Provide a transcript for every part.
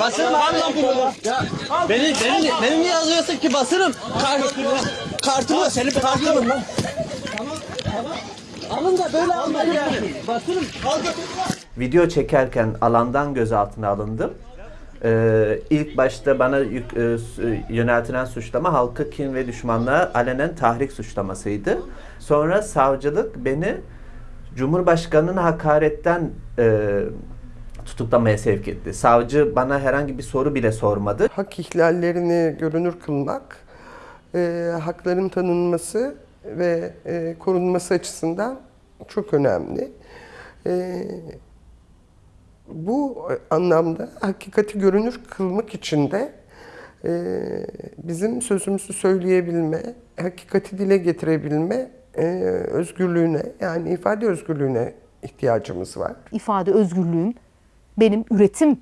Basırım abi lan bunu. Beni beni beni niye yazıyorsun ki basırım? Kart, kartımı senin kartımı lan. Tamam tamam. Alın da böyle almayın yani. Basırım. Al götür. Video çekerken alandan gözaltına alındım. Ee, ilk başta bana yük- e, yöneltilen suçlama halka kin ve düşmanlığa alenen tahrik suçlamasıydı. Sonra savcılık beni Cumhurbaşkanı'nın hakaretten e, tutuklamaya sevk etti. Savcı bana herhangi bir soru bile sormadı. hak ihlallerini görünür kılmak, e, hakların tanınması ve e, korunması açısından çok önemli. E, bu anlamda hakikati görünür kılmak için de e, bizim sözümüzü söyleyebilme, hakikati dile getirebilme e, özgürlüğüne yani ifade özgürlüğüne ihtiyacımız var. ifade özgürlüğüm benim üretim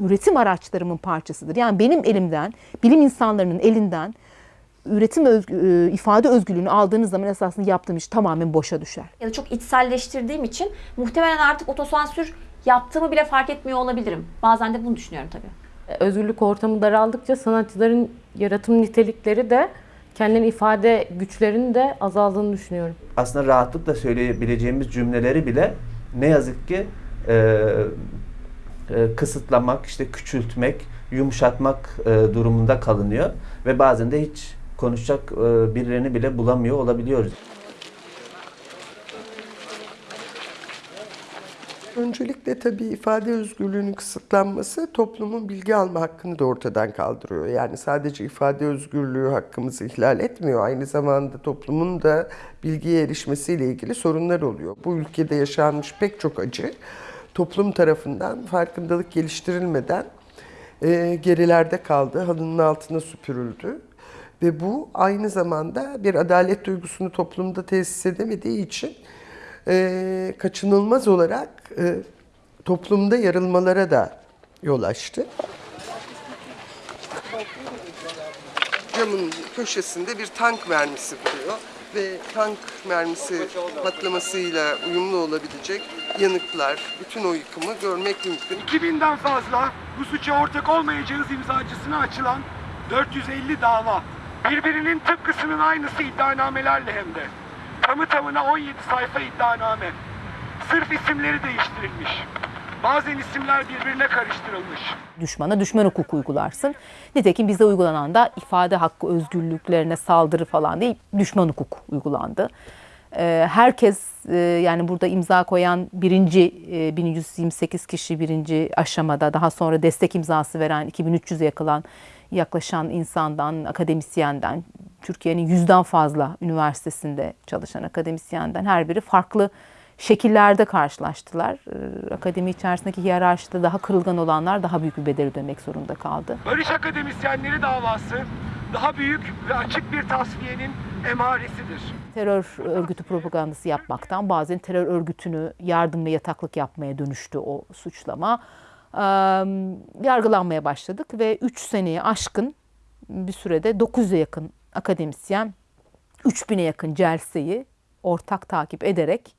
üretim araçlarımın parçasıdır. Yani benim elimden, bilim insanlarının elinden üretim özgü- e, ifade özgürlüğünü aldığınız zaman esasında yaptığım iş tamamen boşa düşer. ya da çok içselleştirdiğim için muhtemelen artık otosansür yaptığımı bile fark etmiyor olabilirim. Bazen de bunu düşünüyorum tabii. özgürlük ortamı daraldıkça sanatçıların yaratım nitelikleri de kendilerini ifade güçlerinin de azaldığını düşünüyorum. Aslında rahatlıkla söyleyebileceğimiz cümleleri bile ne yazık ki e, e, kısıtlamak, işte küçültmek, yumuşatmak e, durumunda kalınıyor ve bazen de hiç konuşacak e, birilerini bile bulamıyor olabiliyoruz. Öncelikle tabii ifade özgürlüğünün kısıtlanması toplumun bilgi alma hakkını da ortadan kaldırıyor. Yani sadece ifade özgürlüğü hakkımızı ihlal etmiyor. Aynı zamanda toplumun da bilgiye erişmesiyle ilgili sorunlar oluyor. Bu ülkede yaşanmış pek çok acı toplum tarafından farkındalık geliştirilmeden e, gerilerde kaldı, halının altına süpürüldü. Ve bu aynı zamanda bir adalet duygusunu toplumda tesis edemediği için e, kaçınılmaz olarak e, toplumda yarılmalara da yol açtı. Camın köşesinde bir tank mermisi buluyor ve tank mermisi patlamasıyla uyumlu olabilecek yanıklar, bütün o yıkımı görmek mümkün. 2000'den fazla bu suça ortak olmayacağız imzacısına açılan 450 dava. Birbirinin tıpkısının aynısı iddianamelerle hem de. Tamı tamına 17 sayfa iddianame. Sırf isimleri değiştirilmiş. Bazen isimler birbirine karıştırılmış. Düşmana düşman hukuk uygularsın. Nitekim bize uygulanan da ifade hakkı özgürlüklerine saldırı falan değil, düşman hukuk uygulandı. Ee, Herkes e, yani burada imza koyan birinci e, 1128 kişi birinci aşamada daha sonra destek imzası veren 2300'e yakılan yaklaşan insandan, akademisyenden, Türkiye'nin yüzden fazla üniversitesinde çalışan akademisyenden her biri farklı şekillerde karşılaştılar. Ee, Akademi içerisindeki hiyerarşide daha kırılgan olanlar daha büyük bir bedel ödemek zorunda kaldı. Barış akademisyenleri davası daha büyük ve açık bir tasfiyenin emaresidir. terör örgütü propagandası yapmaktan bazen terör örgütünü yardım ve yataklık yapmaya dönüştü o suçlama. Ee, yargılanmaya başladık ve 3 seneye aşkın bir sürede 900'e yakın akademisyen 3000'e yakın celseyi ortak takip ederek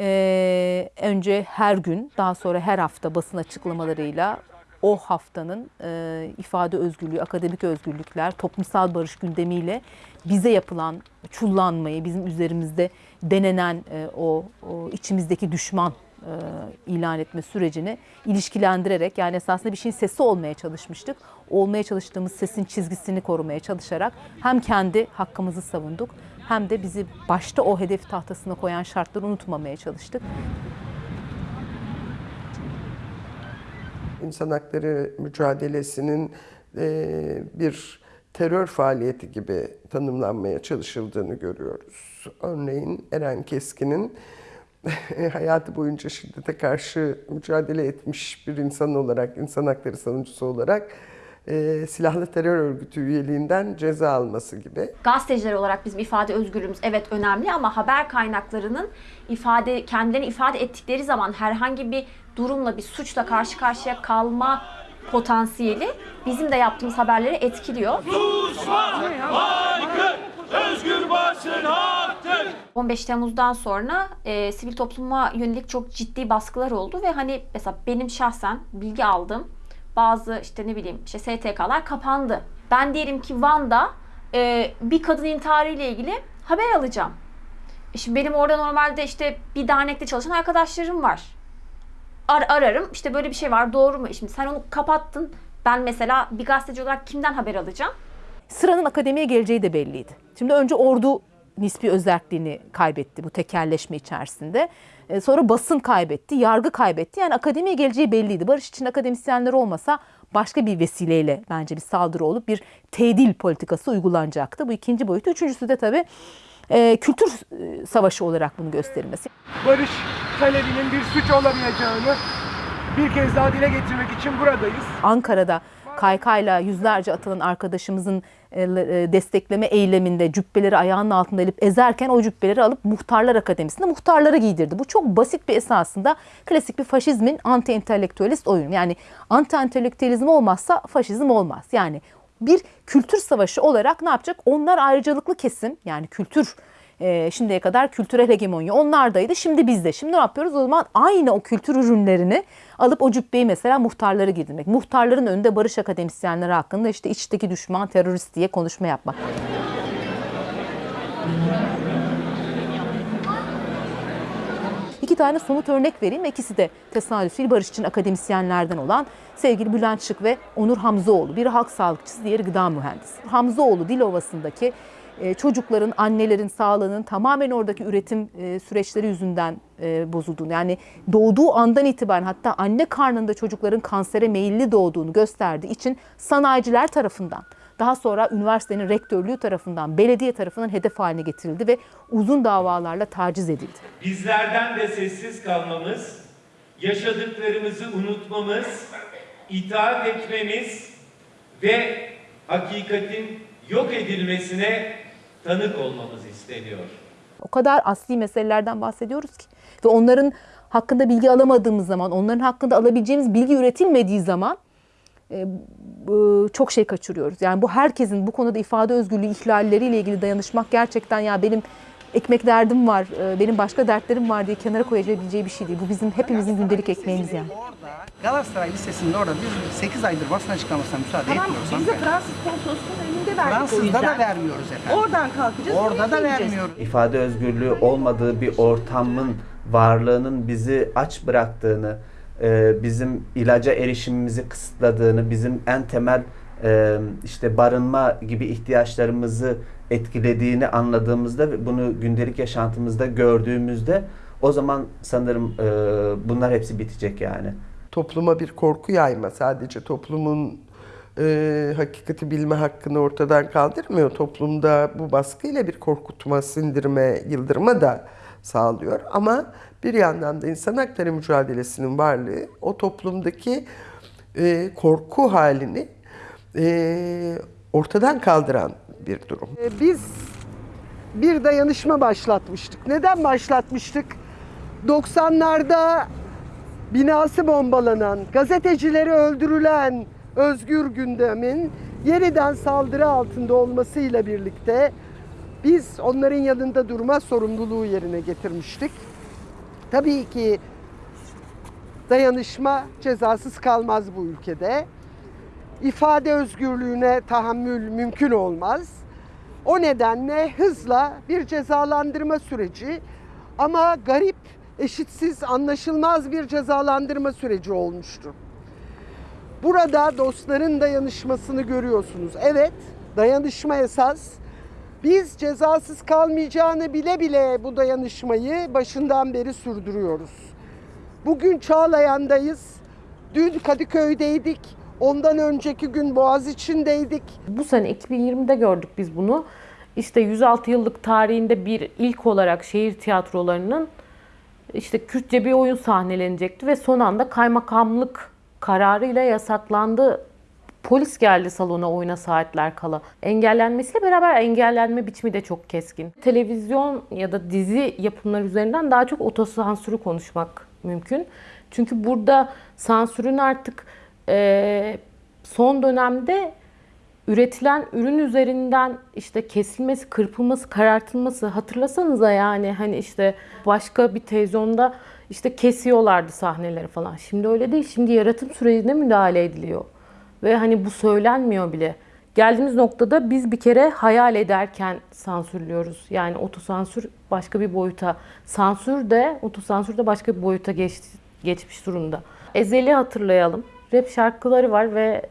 ee, önce her gün daha sonra her hafta basın açıklamalarıyla o haftanın e, ifade özgürlüğü, akademik özgürlükler, toplumsal barış gündemiyle bize yapılan çullanmayı, bizim üzerimizde denenen e, o, o içimizdeki düşman e, ilan etme sürecini ilişkilendirerek yani esasında bir şeyin sesi olmaya çalışmıştık. Olmaya çalıştığımız sesin çizgisini korumaya çalışarak hem kendi hakkımızı savunduk hem de bizi başta o hedef tahtasına koyan şartları unutmamaya çalıştık. İnsan hakları mücadelesinin e, bir terör faaliyeti gibi tanımlanmaya çalışıldığını görüyoruz. Örneğin Eren Keskin'in hayatı boyunca şiddete karşı mücadele etmiş bir insan olarak, insan hakları savunucusu olarak e, silahlı terör örgütü üyeliğinden ceza alması gibi. Gazeteciler olarak bizim ifade özgürlüğümüz evet önemli ama haber kaynaklarının ifade kendilerini ifade ettikleri zaman herhangi bir durumla bir suçla karşı karşıya kalma potansiyeli bizim de yaptığımız haberleri etkiliyor. 15 Temmuz'dan sonra e, sivil topluma yönelik çok ciddi baskılar oldu ve hani mesela benim şahsen bilgi aldım. bazı işte ne bileyim işte STK'lar kapandı. Ben diyelim ki Van'da e, bir kadın intiharı ile ilgili haber alacağım. E Şimdi benim orada normalde işte bir dernekte çalışan arkadaşlarım var. Ar- ararım işte böyle bir şey var doğru mu? E Şimdi sen onu kapattın. Ben mesela bir gazeteci olarak kimden haber alacağım? Sıranın akademiye geleceği de belliydi. Şimdi önce ordu nispi özelliğini kaybetti bu tekerleşme içerisinde. E, Sonra basın kaybetti, yargı kaybetti. Yani akademiye geleceği belliydi. Barış için akademisyenler olmasa başka bir vesileyle bence bir saldırı olup bir tedil politikası uygulanacaktı. Bu ikinci boyutu. Üçüncüsü de tabii e, kültür e, savaşı olarak bunu gösterilmesi. Barış talebinin bir suç olamayacağını bir kez daha dile getirmek için buradayız. Ankara'da kaykayla yüzlerce atılan arkadaşımızın destekleme eyleminde cübbeleri ayağının altında elip ezerken o cübbeleri alıp Muhtarlar Akademisi'nde muhtarlara giydirdi. Bu çok basit bir esasında klasik bir faşizmin anti entelektüelist oyunu. Yani anti entelektüelizm olmazsa faşizm olmaz. Yani bir kültür savaşı olarak ne yapacak? Onlar ayrıcalıklı kesim yani kültür e, şimdiye kadar kültürel hegemonya onlardaydı. Şimdi bizde. Şimdi ne yapıyoruz? O zaman aynı o kültür ürünlerini alıp o cübbeyi mesela muhtarlara giydirmek. Muhtarların önünde barış akademisyenleri hakkında işte içteki düşman terörist diye konuşma yapmak. İki tane somut örnek vereyim. İkisi de tesadüf değil. Barış için akademisyenlerden olan sevgili Bülent Şık ve Onur Hamzoğlu. Biri halk sağlıkçısı, diğeri gıda mühendisi. Hamzoğlu Dilovası'ndaki çocukların, annelerin sağlığının tamamen oradaki üretim e, süreçleri yüzünden e, bozulduğunu yani doğduğu andan itibaren hatta anne karnında çocukların kansere meyilli doğduğunu gösterdiği için sanayiciler tarafından daha sonra üniversitenin rektörlüğü tarafından, belediye tarafından hedef haline getirildi ve uzun davalarla taciz edildi. Bizlerden de sessiz kalmamız, yaşadıklarımızı unutmamız, itaat etmemiz ve hakikatin yok edilmesine tanık olmamız isteniyor. O kadar asli meselelerden bahsediyoruz ki ve onların hakkında bilgi alamadığımız zaman, onların hakkında alabileceğimiz bilgi üretilmediği zaman e, çok şey kaçırıyoruz. Yani bu herkesin bu konuda ifade özgürlüğü ihlalleriyle ilgili dayanışmak gerçekten ya benim ekmek derdim var, e, benim başka dertlerim var diye kenara koyabileceği bir şey değil. Bu bizim hepimizin gündelik ekmeğimiz yani. Galatasaray Lisesi'nde orada biz 8 aydır basın açıklamasına müsaade Tamam etmiyoruz. biz de. Fransız konsolosluğunun önünde verdik Fransız'da da vermiyoruz efendim. Oradan kalkacağız. Orada da vermiyoruz. ifade özgürlüğü olmadığı bir ortamın varlığının bizi aç bıraktığını, e, bizim ilaca erişimimizi kısıtladığını, bizim en temel e, işte barınma gibi ihtiyaçlarımızı etkilediğini anladığımızda ve bunu gündelik yaşantımızda gördüğümüzde o zaman sanırım e, bunlar hepsi bitecek yani. topluma bir korku yayma sadece toplumun e, hakikati bilme hakkını ortadan kaldırmıyor. Toplumda bu baskıyla bir korkutma, sindirme, yıldırma da sağlıyor. Ama bir yandan da insan hakları mücadelesinin varlığı o toplumdaki e, korku halini e, ortadan kaldıran bir durum. Ee, Biz bir dayanışma başlatmıştık. Neden başlatmıştık? 90'larda binası bombalanan, gazetecileri öldürülen özgür gündemin yeniden saldırı altında olmasıyla birlikte biz onların yanında durma sorumluluğu yerine getirmiştik. Tabii ki dayanışma cezasız kalmaz bu ülkede. İfade özgürlüğüne tahammül mümkün olmaz. O nedenle hızla bir cezalandırma süreci ama garip, eşitsiz, anlaşılmaz bir cezalandırma süreci olmuştu. Burada dostların dayanışmasını görüyorsunuz. Evet, dayanışma esas. Biz cezasız kalmayacağını bile bile bu dayanışmayı başından beri sürdürüyoruz. Bugün Çağlayan'dayız. Dün Kadıköy'deydik. Ondan önceki gün Boğaziçi'ndeydik. Bu sene 2020'de gördük biz bunu. İşte 106 yıllık tarihinde bir ilk olarak şehir tiyatrolarının işte Kürtçe bir oyun sahnelenecekti ve son anda kaymakamlık kararıyla yasaklandı. Polis geldi salona oyuna saatler kala. Engellenmesiyle beraber engellenme biçimi de çok keskin. Televizyon ya da dizi yapımları üzerinden daha çok otosansürü konuşmak mümkün. Çünkü burada sansürün artık eee, son dönemde üretilen ürün üzerinden işte kesilmesi, kırpılması, karartılması hatırlasanıza yani hani işte başka bir televizyonda işte kesiyorlardı sahneleri falan. Şimdi öyle değil. Şimdi yaratım sürecine müdahale ediliyor. Ve hani bu söylenmiyor bile. Geldiğimiz noktada biz bir kere hayal ederken sansürlüyoruz. Yani otosansür başka bir boyuta, sansür de otosansür de başka bir boyuta geç, geçmiş durumda. Ezel'i hatırlayalım. Rap şarkıları var ve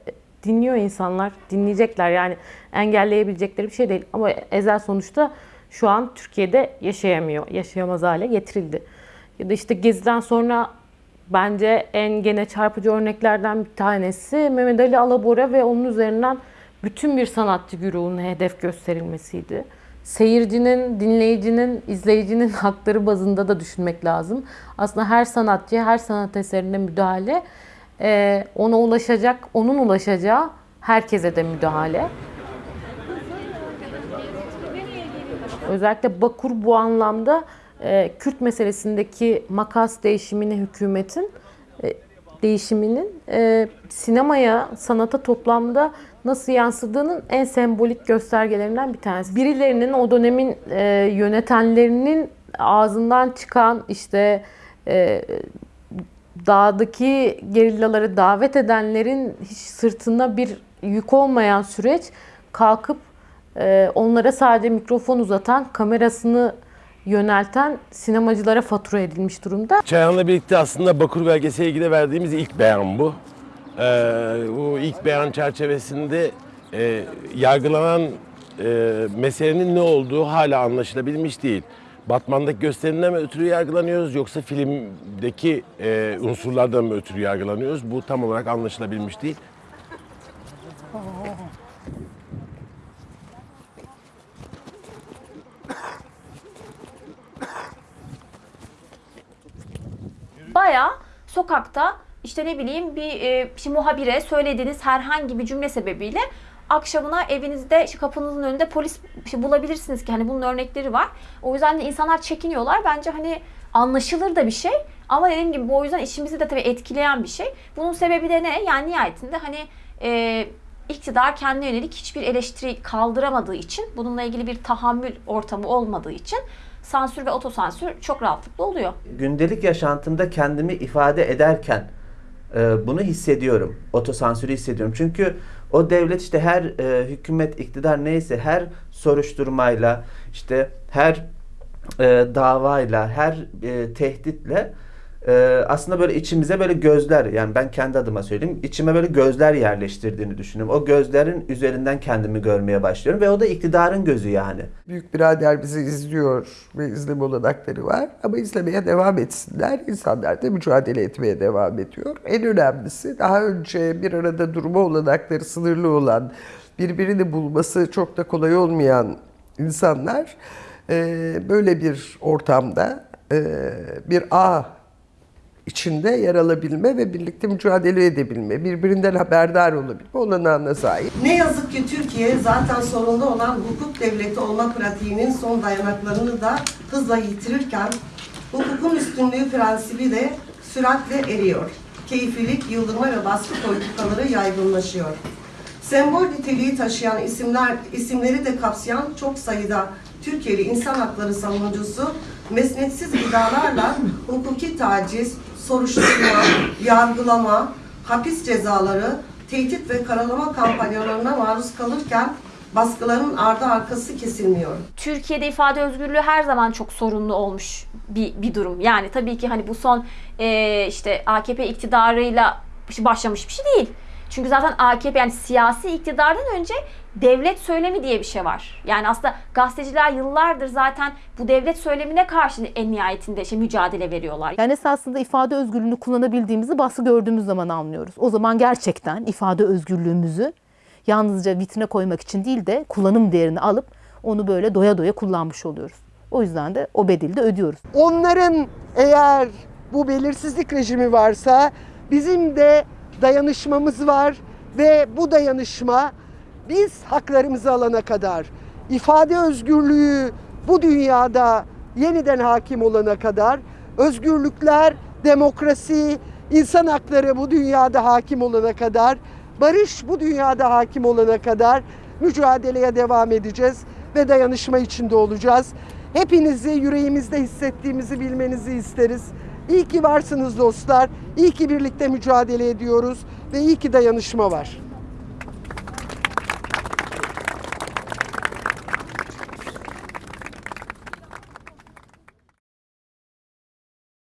dinliyor insanlar, dinleyecekler. Yani engelleyebilecekleri bir şey değil. Ama Ezel sonuçta şu an Türkiye'de yaşayamıyor. Yaşayamaz hale getirildi. Ya da işte Gezi'den sonra bence en gene çarpıcı örneklerden bir tanesi Mehmet Ali Alabora ve onun üzerinden bütün bir sanatçı güruhuna hedef gösterilmesiydi. Seyircinin, dinleyicinin, izleyicinin hakları bazında da düşünmek lazım. Aslında her sanatçıya, her sanat eserine müdahale, e, ona ulaşacak, onun ulaşacağı herkese de müdahale. Özellikle Bakur bu anlamda e, Kürt meselesindeki makas değişimini hükümetin e, değişiminin e, sinemaya, sanata toplamda nasıl yansıdığının en sembolik göstergelerinden bir tanesi. Birilerinin o dönemin e, yönetenlerinin ağzından çıkan işte e, dağdaki gerillaları davet edenlerin hiç sırtında bir yük olmayan süreç kalkıp e, onlara sadece mikrofon uzatan, kamerasını yönelten sinemacılara fatura edilmiş durumda. Çayan'la birlikte aslında Bakur belgeseli ilgili verdiğimiz ilk beyan bu. Ee, bu ilk beyan çerçevesinde e, yargılanan e, meselenin ne olduğu hala anlaşılabilmiş değil. Batman'daki gösterimden mi ötürü yargılanıyoruz yoksa filmdeki e, unsurlardan mı ötürü yargılanıyoruz? Bu tam olarak anlaşılabilmiş değil. Baya sokakta işte ne bileyim bir e, işte muhabire söylediğiniz herhangi bir cümle sebebiyle akşamına evinizde işte kapınızın önünde polis işte bulabilirsiniz ki hani bunun örnekleri var. O yüzden de insanlar çekiniyorlar. Bence hani anlaşılır da bir şey. Ama dediğim gibi bu o yüzden işimizi de tabii etkileyen bir şey. Bunun sebebi de ne? Yani nihayetinde hani e, iktidar kendine yönelik hiçbir eleştiri kaldıramadığı için, bununla ilgili bir tahammül ortamı olmadığı için sansür ve otosansür çok rahatlıkla oluyor. gündelik yaşantımda kendimi ifade ederken e, bunu hissediyorum. Otosansürü hissediyorum. Çünkü o devlet işte her e, hükümet, iktidar neyse her soruşturmayla, işte her e, davayla, her e, tehditle e, aslında böyle içimize böyle gözler yani ben kendi adıma söyleyeyim içime böyle gözler yerleştirdiğini düşünüyorum. O gözlerin üzerinden kendimi görmeye başlıyorum ve o da iktidarın gözü yani. Büyük birader bizi izliyor ve izleme olanakları var. Ama izlemeye devam etsinler. İnsanlar da mücadele etmeye devam ediyor. En önemlisi daha önce bir arada durma olanakları sınırlı olan, birbirini bulması çok da kolay olmayan insanlar e, böyle bir ortamda e, bir ağ içinde yer alabilme ve birlikte mücadele edebilme, birbirinden haberdar olabilme olanağına sahip. Ne yazık ki Türkiye zaten sorunlu olan hukuk devleti olma pratiğinin son dayanaklarını da hızla yitirirken hukukun üstünlüğü prensibi de süratle eriyor. Keyfilik, yıldırma ve baskı politikaları yaygınlaşıyor. Sembol niteliği taşıyan isimler, isimleri de kapsayan çok sayıda Türkiye'li insan hakları savunucusu mesnetsiz iddialarla hukuki taciz, soruşturma, yargılama, hapis cezaları, tehdit ve karalama kampanyalarına maruz kalırken baskıların ardı arkası kesilmiyor. Türkiye'de ifade özgürlüğü her zaman çok sorunlu olmuş bir, bir durum. Yani tabii ki hani bu son e, işte AKP iktidarıyla başlamış bir şey değil. Çünkü zaten AKP yani siyasi iktidardan önce devlet söylemi diye bir şey var. Yani aslında gazeteciler yıllardır zaten bu devlet söylemine karşı en nihayetinde işte mücadele veriyorlar. Yani esasında ifade özgürlüğünü kullanabildiğimizi baskı gördüğümüz zaman anlıyoruz. O zaman gerçekten ifade özgürlüğümüzü yalnızca vitrine koymak için değil de kullanım değerini alıp onu böyle doya doya kullanmış oluyoruz. O yüzden de o bedeli de ödüyoruz. Onların eğer bu belirsizlik rejimi varsa bizim de dayanışmamız var ve bu dayanışma biz haklarımızı alana kadar ifade özgürlüğü bu dünyada yeniden hakim olana kadar özgürlükler, demokrasi, insan hakları bu dünyada hakim olana kadar barış bu dünyada hakim olana kadar mücadeleye devam edeceğiz ve dayanışma içinde olacağız. Hepinizi yüreğimizde hissettiğimizi bilmenizi isteriz. İyi ki varsınız dostlar. İyi ki birlikte mücadele ediyoruz ve iyi ki dayanışma var.